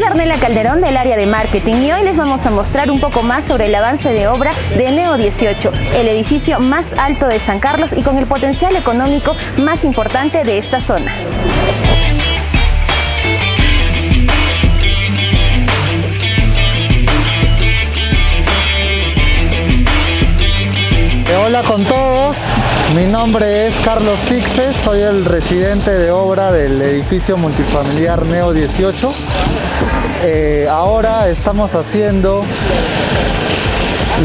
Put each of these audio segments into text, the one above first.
Pamela Calderón del área de marketing y hoy les vamos a mostrar un poco más sobre el avance de obra de Neo 18, el edificio más alto de San Carlos y con el potencial económico más importante de esta zona. Hola con todos, mi nombre es Carlos Tixes, soy el residente de obra del edificio multifamiliar Neo 18. Eh, ahora estamos haciendo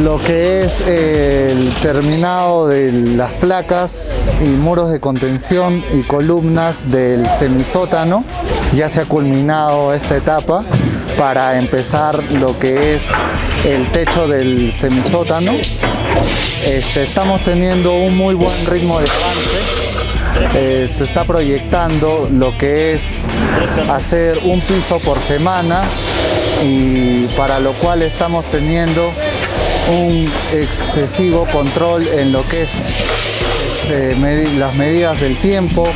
lo que es el terminado de las placas y muros de contención y columnas del semisótano. Ya se ha culminado esta etapa para empezar lo que es el techo del semisótano. Este, estamos teniendo un muy buen ritmo de avance. Eh, se está proyectando lo que es hacer un piso por semana y para lo cual estamos teniendo un excesivo control en lo que es este, las medidas del tiempo,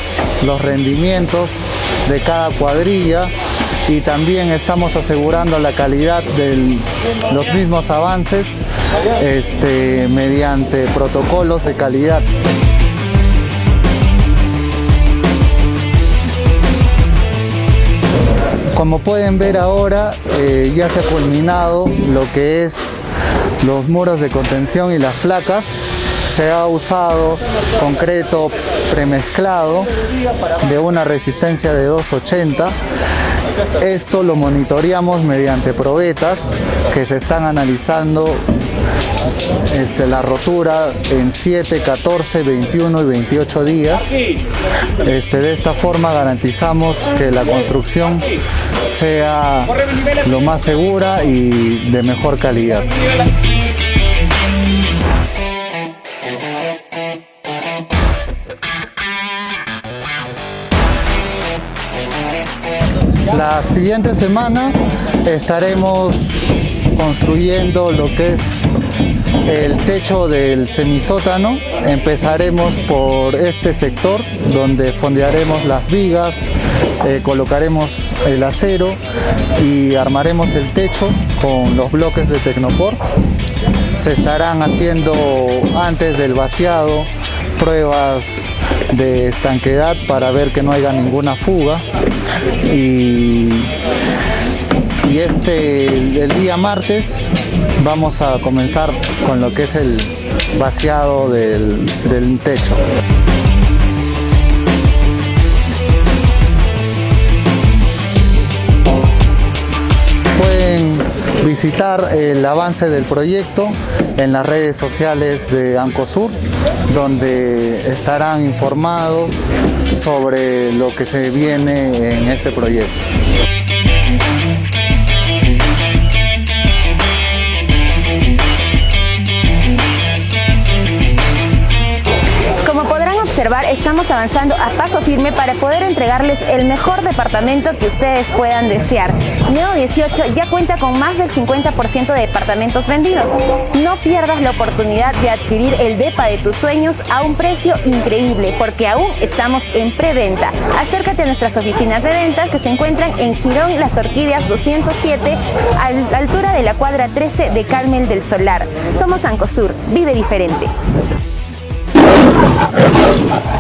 los rendimientos de cada cuadrilla y también estamos asegurando la calidad de los mismos avances este, mediante protocolos de calidad. Como pueden ver ahora, eh, ya se ha culminado lo que es los muros de contención y las placas. Se ha usado concreto premezclado de una resistencia de 280 esto lo monitoreamos mediante probetas que se están analizando este, la rotura en 7, 14, 21 y 28 días. Este, de esta forma garantizamos que la construcción sea lo más segura y de mejor calidad. La siguiente semana estaremos construyendo lo que es el techo del semisótano. Empezaremos por este sector donde fondearemos las vigas, eh, colocaremos el acero y armaremos el techo con los bloques de Tecnopor. Se estarán haciendo antes del vaciado pruebas de estanquedad para ver que no haya ninguna fuga este el día martes vamos a comenzar con lo que es el vaciado del, del techo. Pueden visitar el avance del proyecto en las redes sociales de Ancosur, donde estarán informados sobre lo que se viene en este proyecto. Estamos avanzando a paso firme para poder entregarles el mejor departamento que ustedes puedan desear. Neo 18 ya cuenta con más del 50% de departamentos vendidos. No pierdas la oportunidad de adquirir el DEPA de tus sueños a un precio increíble porque aún estamos en preventa. Acércate a nuestras oficinas de venta que se encuentran en Girón Las Orquídeas 207 a la altura de la cuadra 13 de Carmel del Solar. Somos Ancosur, vive diferente. You.